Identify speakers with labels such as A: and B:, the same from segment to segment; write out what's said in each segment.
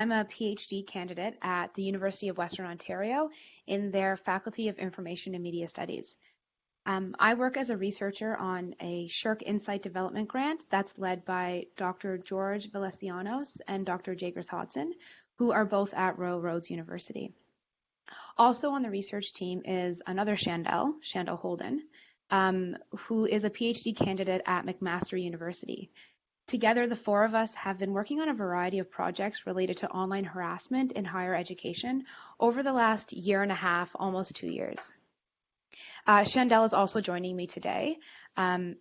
A: I'm a PhD candidate at the University of Western Ontario in their Faculty of Information and Media Studies. Um, I work as a researcher on a SSHRC Insight Development Grant that's led by Dr. George Veletsianos and Dr. Jaigris Hodson, who are both at Royal Roads University. Also on the research team is another Shandell, Shandell Houlden, um, who is a PhD candidate at McMaster University. Together, the four of us have been working on a variety of projects related to online harassment in higher education over the last year and a half, almost two years. Uh, Shandell is also joining me today. Um,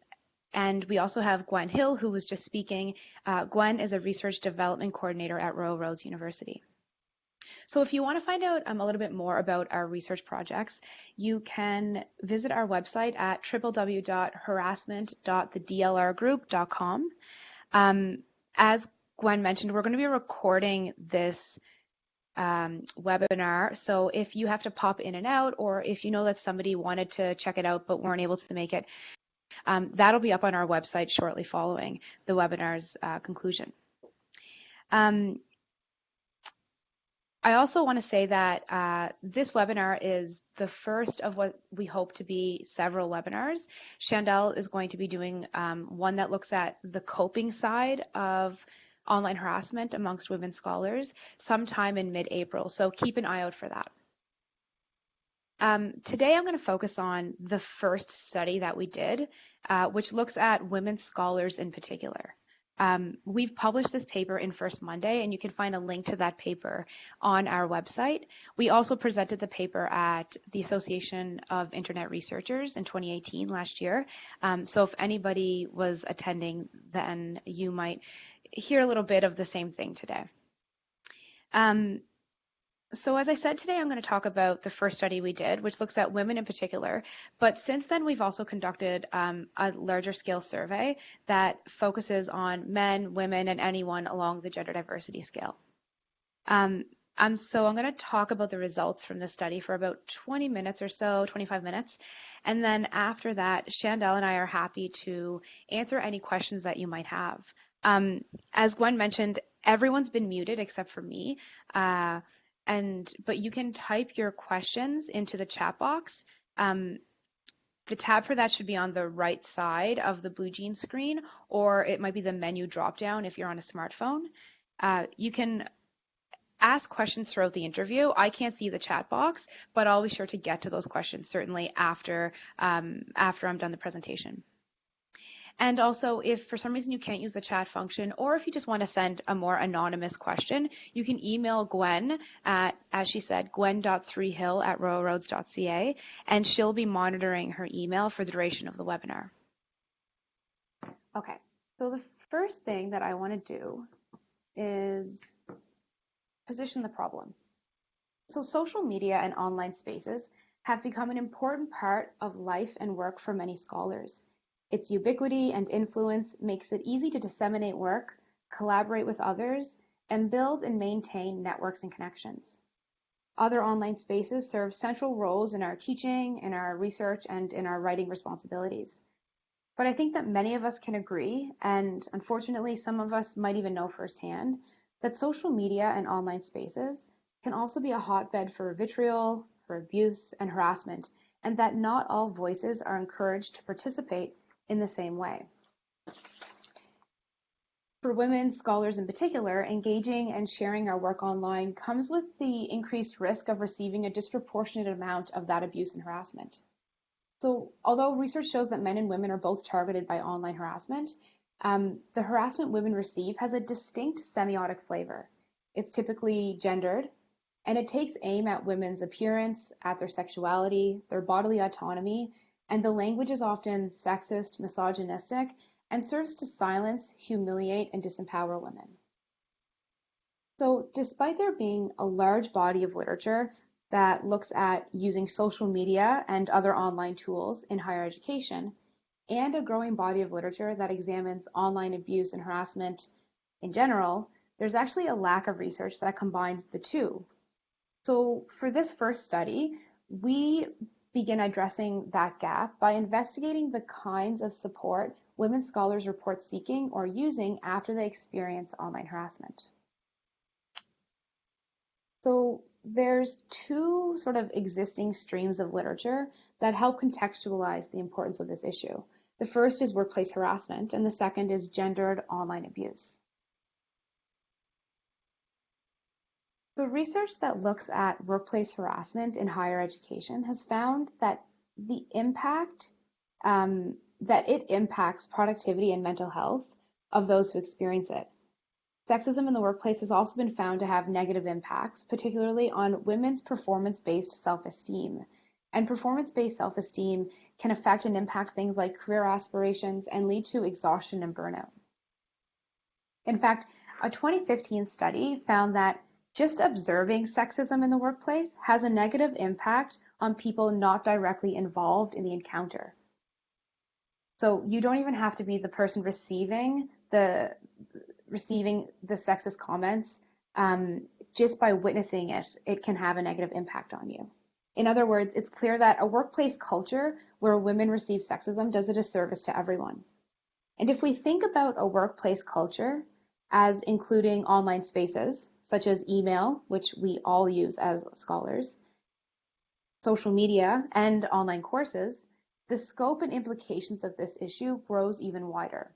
A: and we also have Gwen Hill, who was just speaking. Uh, Gwen is a research development coordinator at Royal Roads University. So if you want to find out um, a little bit more about our research projects, you can visit our website at www.harassment.thedlrgroup.com. Um, as Gwen mentioned, we're going to be recording this um, webinar. So if you have to pop in and out, or if you know that somebody wanted to check it out but weren't able to make it, um, that'll be up on our website shortly following the webinar's uh, conclusion. Um, I also want to say that uh, this webinar is the first of what we hope to be several webinars. Chandel is going to be doing um, one that looks at the coping side of online harassment amongst women scholars sometime in mid-April, so keep an eye out for that. Um, today I'm going to focus on the first study that we did, uh, which looks at women scholars in particular. Um, we've published this paper in First Monday, and you can find a link to that paper on our website. We also presented the paper at the Association of Internet Researchers in 2018 last year. Um, so if anybody was attending, then you might hear a little bit of the same thing today. Um, so as I said today, I'm going to talk about the first study we did, which looks at women in particular. But since then, we've also conducted um, a larger scale survey that focuses on men, women, and anyone along the gender diversity scale. Um, um, so I'm going to talk about the results from this study for about 20 minutes or so, 25 minutes. And then after that, Chandel and I are happy to answer any questions that you might have. Um, as Gwen mentioned, everyone's been muted except for me. Uh, and but you can type your questions into the chat box. Um, the tab for that should be on the right side of the BlueJeans screen, or it might be the menu dropdown if you're on a smartphone. Uh, you can ask questions throughout the interview. I can't see the chat box, but I'll be sure to get to those questions certainly after um, after I'm done the presentation. And also, if for some reason you can't use the chat function, or if you just want to send a more anonymous question, you can email Gwen at, as she said, gwen.threehill at royalroads.ca, and she'll be monitoring her email for the duration of the webinar. Okay, so the first thing that I want to do is position the problem. So social media and online spaces have become an important part of life and work for many scholars. Its ubiquity and influence makes it easy to disseminate work, collaborate with others, and build and maintain networks and connections. Other online spaces serve central roles in our teaching, in our research, and in our writing responsibilities. But I think that many of us can agree, and unfortunately some of us might even know firsthand, that social media and online spaces can also be a hotbed for vitriol, for abuse, and harassment, and that not all voices are encouraged to participate in the same way. For women scholars in particular, engaging and sharing our work online comes with the increased risk of receiving a disproportionate amount of that abuse and harassment. So although research shows that men and women are both targeted by online harassment, um, the harassment women receive has a distinct semiotic flavor. It's typically gendered, and it takes aim at women's appearance, at their sexuality, their bodily autonomy, and the language is often sexist, misogynistic, and serves to silence, humiliate, and disempower women. So despite there being a large body of literature that looks at using social media and other online tools in higher education, and a growing body of literature that examines online abuse and harassment in general, there's actually a lack of research that combines the two. So for this first study, we begin addressing that gap by investigating the kinds of support women scholars report seeking or using after they experience online harassment. So there's two sort of existing streams of literature that help contextualize the importance of this issue. The first is workplace harassment, and the second is gendered online abuse. The research that looks at workplace harassment in higher education has found that the impact um, that it impacts productivity and mental health of those who experience it. Sexism in the workplace has also been found to have negative impacts, particularly on women's performance-based self-esteem. And performance-based self-esteem can affect and impact things like career aspirations and lead to exhaustion and burnout. In fact, a 2015 study found that just observing sexism in the workplace has a negative impact on people not directly involved in the encounter. So you don't even have to be the person receiving the receiving the sexist comments. Um, just by witnessing it, it can have a negative impact on you. In other words, it's clear that a workplace culture where women receive sexism does a disservice to everyone. And if we think about a workplace culture as including online spaces, such as email, which we all use as scholars, social media, and online courses, the scope and implications of this issue grows even wider.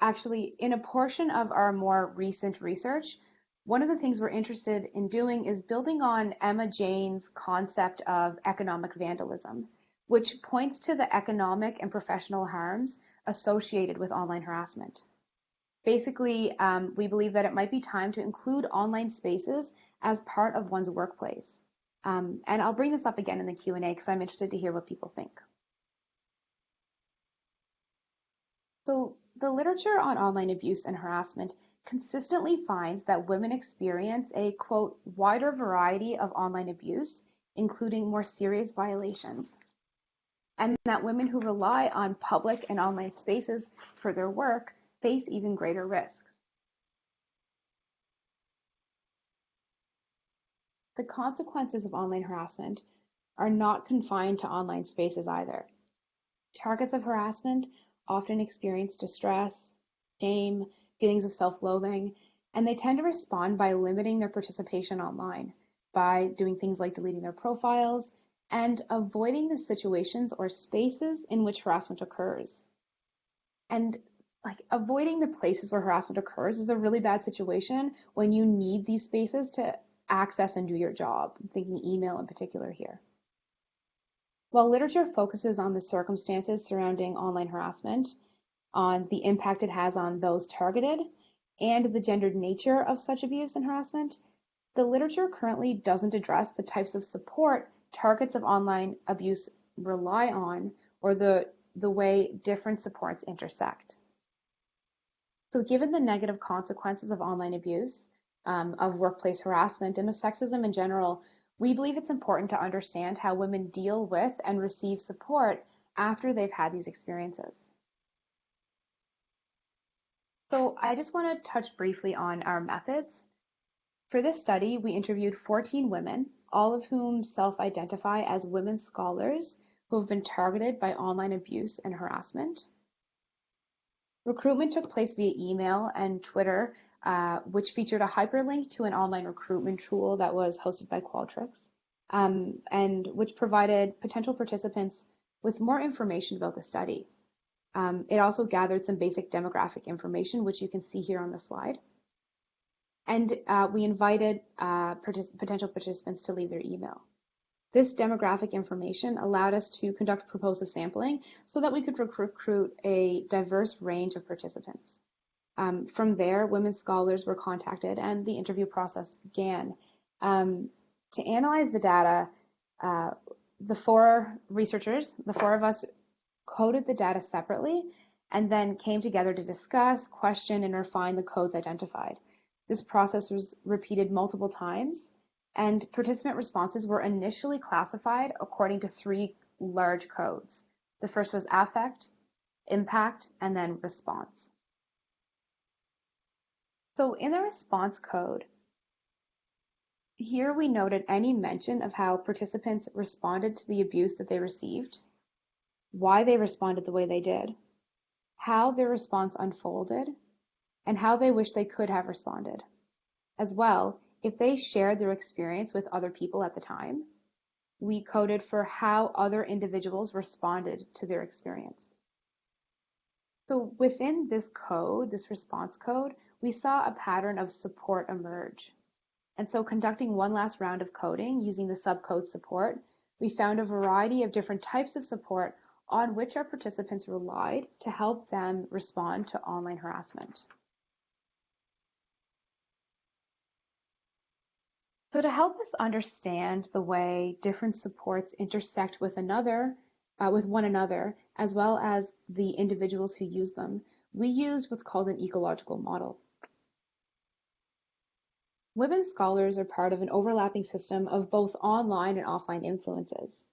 A: Actually, in a portion of our more recent research, one of the things we're interested in doing is building on Emma Jane's concept of economic vandalism, which points to the economic and professional harms associated with online harassment. Basically, um, we believe that it might be time to include online spaces as part of one's workplace. Um, and I'll bring this up again in the Q&A because I'm interested to hear what people think. So the literature on online abuse and harassment consistently finds that women experience a quote wider variety of online abuse, including more serious violations, and that women who rely on public and online spaces for their work face even greater risks. The consequences of online harassment are not confined to online spaces either. Targets of harassment often experience distress, shame, feelings of self-loathing, and they tend to respond by limiting their participation online, by doing things like deleting their profiles, and avoiding the situations or spaces in which harassment occurs. And like avoiding the places where harassment occurs is a really bad situation when you need these spaces to access and do your job. I'm thinking email in particular here. While literature focuses on the circumstances surrounding online harassment, on the impact it has on those targeted, and the gendered nature of such abuse and harassment, the literature currently doesn't address the types of support targets of online abuse rely on or the, the way different supports intersect. So given the negative consequences of online abuse, um, of workplace harassment, and of sexism in general, we believe it's important to understand how women deal with and receive support after they've had these experiences. So I just want to touch briefly on our methods. For this study, we interviewed 14 women, all of whom self-identify as women scholars who have been targeted by online abuse and harassment. Recruitment took place via email and Twitter, uh, which featured a hyperlink to an online recruitment tool that was hosted by Qualtrics, um, and which provided potential participants with more information about the study. Um, it also gathered some basic demographic information, which you can see here on the slide. And uh, we invited uh, potential participants to leave their email. This demographic information allowed us to conduct purposive sampling so that we could recruit a diverse range of participants. Um, from there, women scholars were contacted and the interview process began. Um, to analyze the data, uh, the four researchers, the four of us, coded the data separately and then came together to discuss, question, and refine the codes identified. This process was repeated multiple times and participant responses were initially classified according to three large codes. The first was affect, impact, and then response. So in the response code, here we noted any mention of how participants responded to the abuse that they received, why they responded the way they did, how their response unfolded, and how they wish they could have responded. As well, if they shared their experience with other people at the time. We coded for how other individuals responded to their experience. So within this code, this response code, we saw a pattern of support emerge. And so conducting one last round of coding using the subcode support, we found a variety of different types of support on which our participants relied to help them respond to online harassment. So to help us understand the way different supports intersect with another, uh, with one another, as well as the individuals who use them, we use what's called an ecological model. Women scholars are part of an overlapping system of both online and offline influences.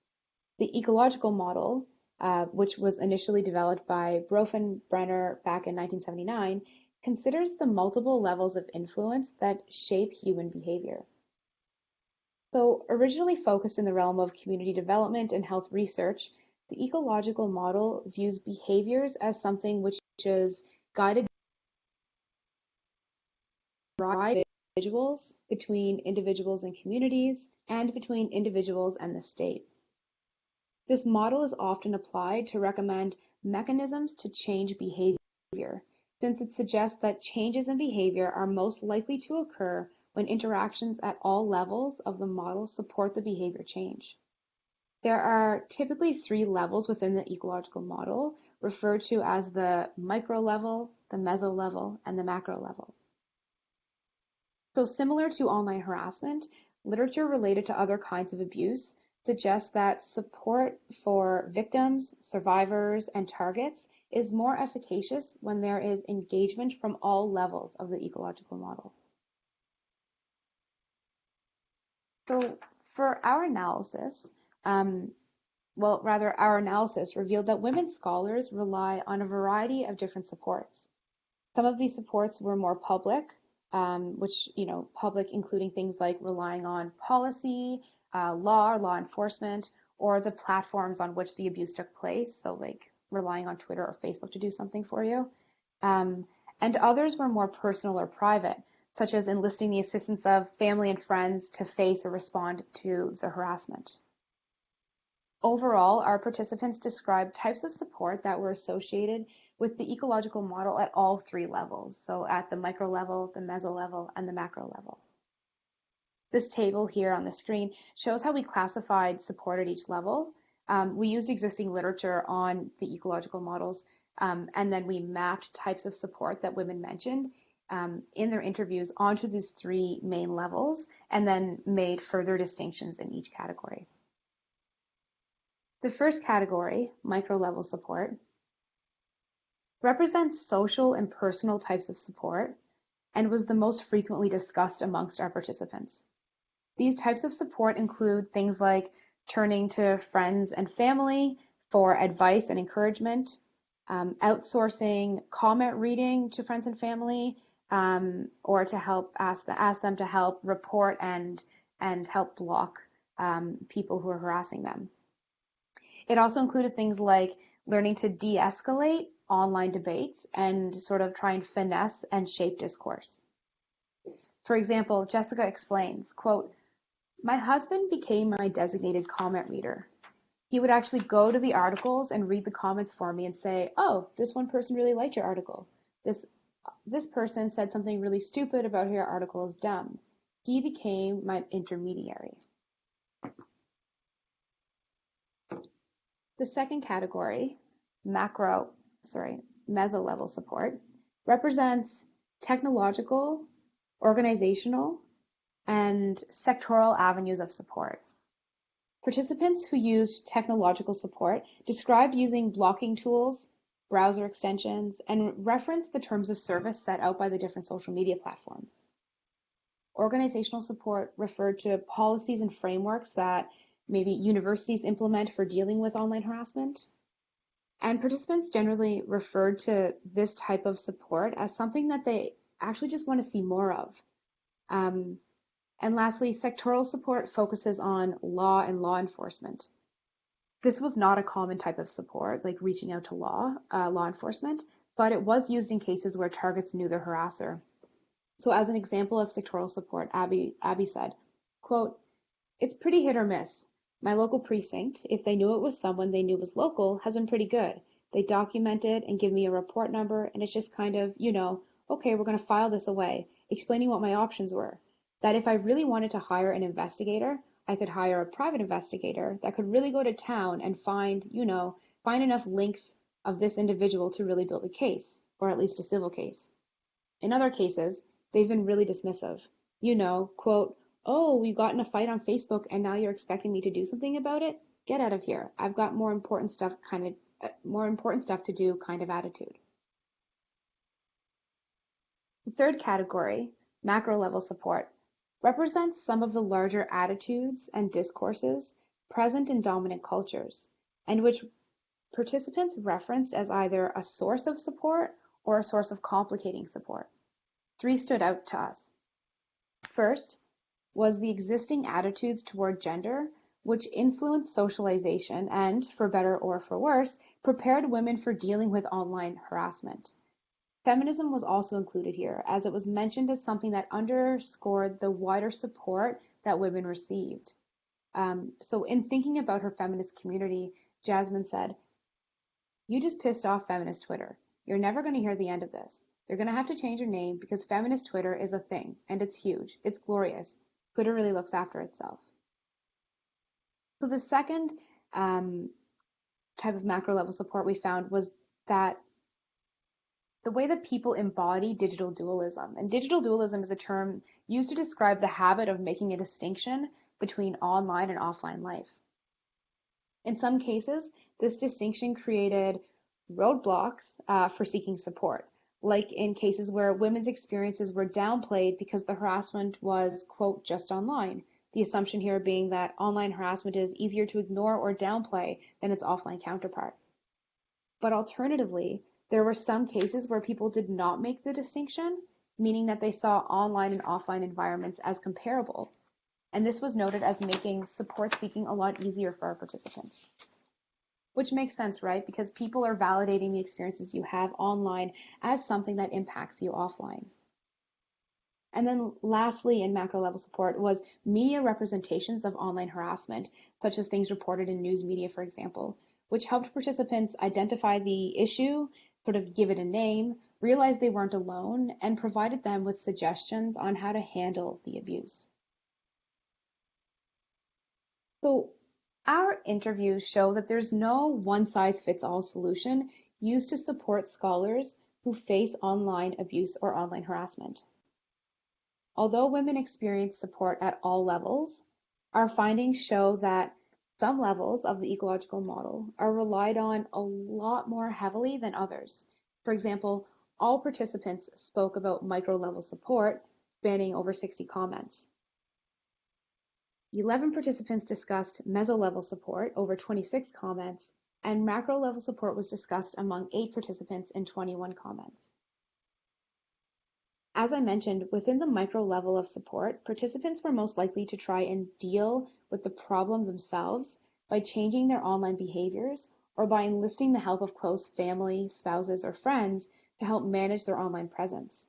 A: The ecological model, uh, which was initially developed by Bronfenbrenner back in 1979, considers the multiple levels of influence that shape human behavior. So originally focused in the realm of community development and health research, the ecological model views behaviors as something which is guided by individuals, between individuals and communities, and between individuals and the state. This model is often applied to recommend mechanisms to change behavior, since it suggests that changes in behavior are most likely to occur when interactions at all levels of the model support the behavior change. There are typically three levels within the ecological model, referred to as the micro level, the meso level, and the macro level. So similar to online harassment, literature related to other kinds of abuse suggests that support for victims, survivors, and targets is more efficacious when there is engagement from all levels of the ecological model. So for our analysis, um, well, rather our analysis revealed that women scholars rely on a variety of different supports. Some of these supports were more public, um, which, you know, public including things like relying on policy, uh, law or law enforcement, or the platforms on which the abuse took place. So like relying on Twitter or Facebook to do something for you. Um, and others were more personal or private, such as enlisting the assistance of family and friends to face or respond to the harassment. Overall, our participants described types of support that were associated with the ecological model at all three levels, so at the micro level, the meso level, and the macro level. This table here on the screen shows how we classified support at each level. Um, we used existing literature on the ecological models, um, and then we mapped types of support that women mentioned um, in their interviews onto these three main levels, and then made further distinctions in each category. The first category, micro level support, represents social and personal types of support and was the most frequently discussed amongst our participants. These types of support include things like turning to friends and family for advice and encouragement, um, outsourcing comment reading to friends and family, um, or to help ask, the, ask them to help report and and help block um, people who are harassing them. It also included things like learning to de-escalate online debates and sort of try and finesse and shape discourse. For example, Jessica explains, quote, my husband became my designated comment reader. He would actually go to the articles and read the comments for me and say, oh, this one person really liked your article. This, this person said something really stupid about your article is dumb. He became my intermediary. The second category, macro sorry, meso-level support, represents technological, organizational, and sectoral avenues of support. Participants who used technological support described using blocking tools, browser extensions, and reference the terms of service set out by the different social media platforms. Organizational support referred to policies and frameworks that maybe universities implement for dealing with online harassment. And participants generally referred to this type of support as something that they actually just want to see more of. Um, and lastly, sectoral support focuses on law and law enforcement. This was not a common type of support, like reaching out to law, uh, law enforcement, but it was used in cases where targets knew their harasser. So as an example of sectoral support, Abby, Abby said, quote, it's pretty hit or miss. My local precinct, if they knew it was someone they knew was local, has been pretty good. They document it and give me a report number, and it's just kind of, you know, okay, we're going to file this away, explaining what my options were. That if I really wanted to hire an investigator, I could hire a private investigator that could really go to town and find, you know, find enough links of this individual to really build a case, or at least a civil case. In other cases, they've been really dismissive. You know, quote, oh, we got in a fight on Facebook and now you're expecting me to do something about it? Get out of here. I've got more important stuff kind of uh, more important stuff to do kind of attitude. The third category, macro level support, represents some of the larger attitudes and discourses present in dominant cultures, and which participants referenced as either a source of support or a source of complicating support. Three stood out to us. First was the existing attitudes toward gender, which influenced socialization and, for better or for worse, prepared women for dealing with online harassment. Feminism was also included here, as it was mentioned as something that underscored the wider support that women received. Um, so, in thinking about her feminist community, Jasmine said, You just pissed off feminist Twitter. You're never going to hear the end of this. You're going to have to change your name because feminist Twitter is a thing, and it's huge. It's glorious. Twitter really looks after itself. So the second um, type of macro level support we found was that the way that people embody digital dualism. And digital dualism is a term used to describe the habit of making a distinction between online and offline life. In some cases, this distinction created roadblocks uh, for seeking support like in cases where women's experiences were downplayed because the harassment was, quote, just online. The assumption here being that online harassment is easier to ignore or downplay than its offline counterpart. But alternatively, there were some cases where people did not make the distinction, meaning that they saw online and offline environments as comparable. And this was noted as making support seeking a lot easier for our participants. Which makes sense, right? Because people are validating the experiences you have online as something that impacts you offline. And then lastly, in macro level support was media representations of online harassment, such as things reported in news media, for example, which helped participants identify the issue, sort of give it a name, realize they weren't alone, and provided them with suggestions on how to handle the abuse. So our interviews show that there's no one-size-fits-all solution used to support scholars who face online abuse or online harassment. Although women experience support at all levels, our findings show that some levels of the ecological model are relied on a lot more heavily than others. For example, all participants spoke about micro-level support spanning over 60 comments. Eleven participants discussed meso-level support over 26 comments, and macro-level support was discussed among eight participants in 21 comments. As I mentioned, within the micro level of support, participants were most likely to try and deal with the problem themselves by changing their online behaviors or by enlisting the help of close family, spouses, or friends to help manage their online presence.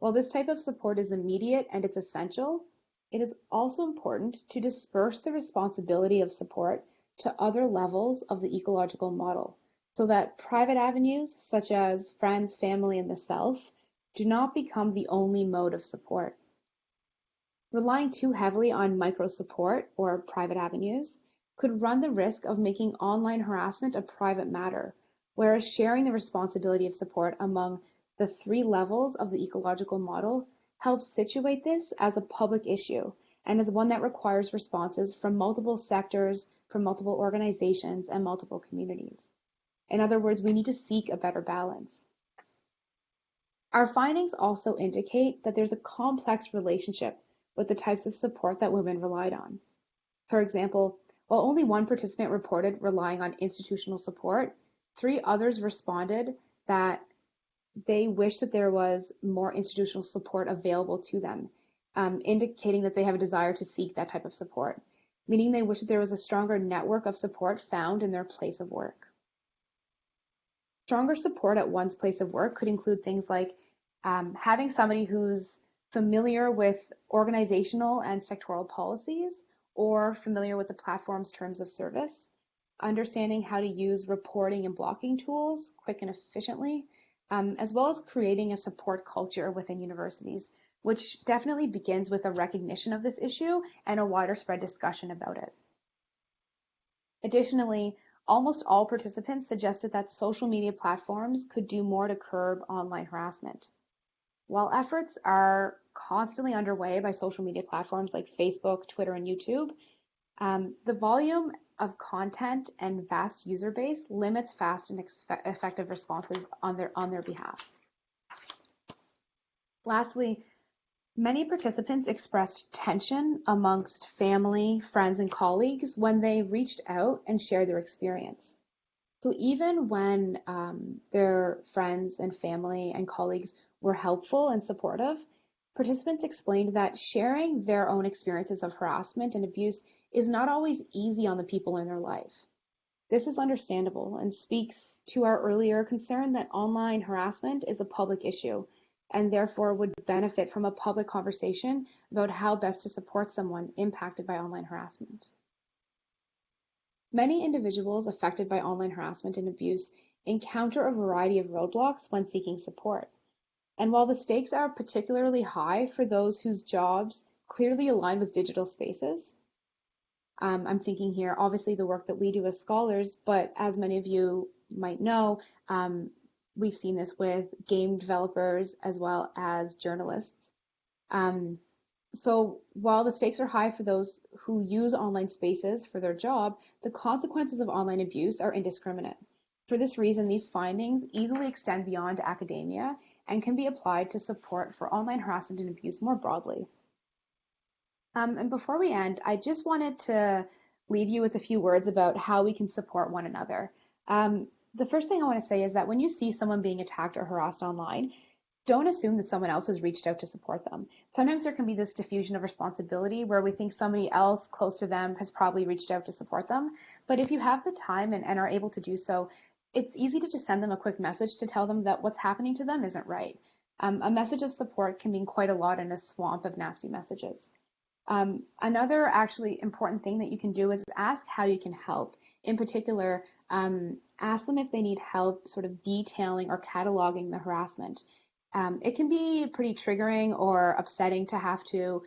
A: While this type of support is immediate and it's essential, it is also important to disperse the responsibility of support to other levels of the ecological model so that private avenues such as friends, family, and the self do not become the only mode of support. Relying too heavily on micro support or private avenues could run the risk of making online harassment a private matter, whereas sharing the responsibility of support among the three levels of the ecological model helps situate this as a public issue and as one that requires responses from multiple sectors, from multiple organizations, and multiple communities. In other words, we need to seek a better balance. Our findings also indicate that there's a complex relationship with the types of support that women relied on. For example, while only one participant reported relying on institutional support, three others responded that they wish that there was more institutional support available to them, um, indicating that they have a desire to seek that type of support, meaning they wish that there was a stronger network of support found in their place of work. Stronger support at one's place of work could include things like Um, having somebody who's familiar with organizational and sectoral policies or familiar with the platform's terms of service, understanding how to use reporting and blocking tools quick and efficiently, um, as well as creating a support culture within universities, which definitely begins with a recognition of this issue and a wider spread discussion about it. Additionally, almost all participants suggested that social media platforms could do more to curb online harassment. While efforts are constantly underway by social media platforms like Facebook, Twitter, and YouTube, um, the volume of content and vast user base limits fast and effective responses on their on their behalf. Lastly, many participants expressed tension amongst family, friends, and colleagues when they reached out and shared their experience. So even when um, their friends and family and colleagues were helpful and supportive, participants explained that sharing their own experiences of harassment and abuse is not always easy on the people in their life. This is understandable and speaks to our earlier concern that online harassment is a public issue and therefore would benefit from a public conversation about how best to support someone impacted by online harassment. Many individuals affected by online harassment and abuse encounter a variety of roadblocks when seeking support. And while the stakes are particularly high for those whose jobs clearly align with digital spaces, um, I'm thinking here, obviously, the work that we do as scholars, but as many of you might know, um, we've seen this with game developers as well as journalists. Um, so while the stakes are high for those who use online spaces for their job, the consequences of online abuse are indiscriminate. For this reason, these findings easily extend beyond academia and can be applied to support for online harassment and abuse more broadly. Um, and before we end, I just wanted to leave you with a few words about how we can support one another. Um, the first thing I want to say is that when you see someone being attacked or harassed online, don't assume that someone else has reached out to support them. Sometimes there can be this diffusion of responsibility where we think somebody else close to them has probably reached out to support them. But if you have the time and, and are able to do so, it's easy to just send them a quick message to tell them that what's happening to them isn't right. Um, a message of support can mean quite a lot in a swamp of nasty messages. Um, another actually important thing that you can do is ask how you can help. In particular, um, ask them if they need help sort of detailing or cataloging the harassment. Um, it can be pretty triggering or upsetting to have to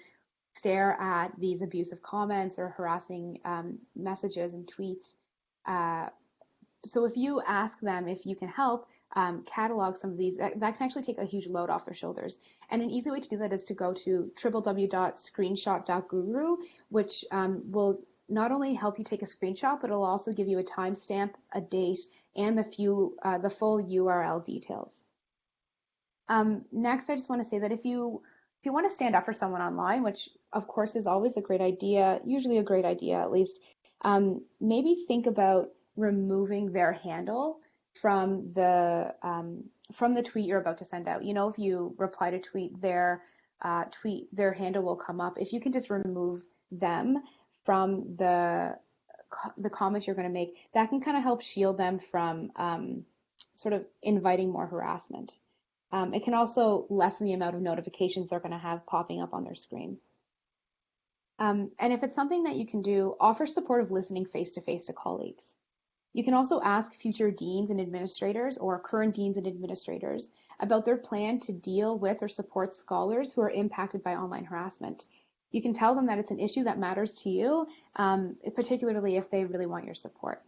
A: stare at these abusive comments or harassing um, messages and tweets. Uh, so if you ask them if you can help um, catalog some of these, that, that, can actually take a huge load off their shoulders. And an easy way to do that is to go to www.screenshot.guru, which um, will not only help you take a screenshot, but it'll also give you a timestamp, a date, and the few uh, the full URL details. Um, next, I just want to say that if you if you want to stand up for someone online, which of course is always a great idea, usually a great idea at least, um, maybe think about removing their handle from the um, from the tweet you're about to send out. You know, if you reply to tweet, their uh, tweet their handle will come up. If you can just remove them from the the comments you're going to make, that can kind of help shield them from um, sort of inviting more harassment. Um, it can also lessen the amount of notifications they're going to have popping up on their screen. Um, and if it's something that you can do, offer supportive listening face to face to colleagues. You can also ask future deans and administrators or current deans and administrators about their plan to deal with or support scholars who are impacted by online harassment. You can tell them that it's an issue that matters to you, um, particularly if they really want your support.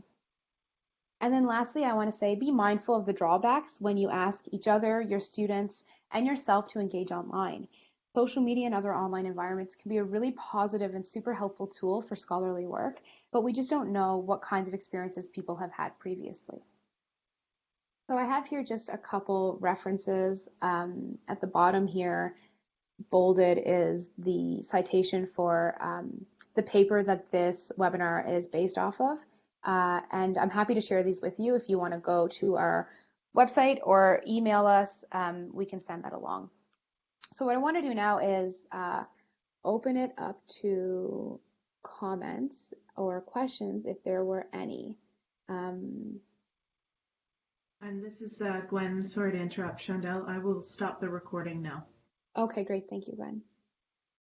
A: And then lastly, I want to say be mindful of the drawbacks when you ask each other, your students, and yourself to engage online. Social media and other online environments can be a really positive and super helpful tool for scholarly work, but we just don't know what kinds of experiences people have had previously. So I have here just a couple references um, at the bottom here. Bolded is the citation for um, the paper that this webinar is based off of. Uh, and I'm happy to share these with you. If you want to go to our website or email us, um, we can send that along. So what I want to do now is uh, open it up to comments or questions if there were any. Um,
B: And this is uh, Gwen. Sorry to interrupt, Chandel. I will stop the recording now.
A: Okay, great. Thank you, Gwen.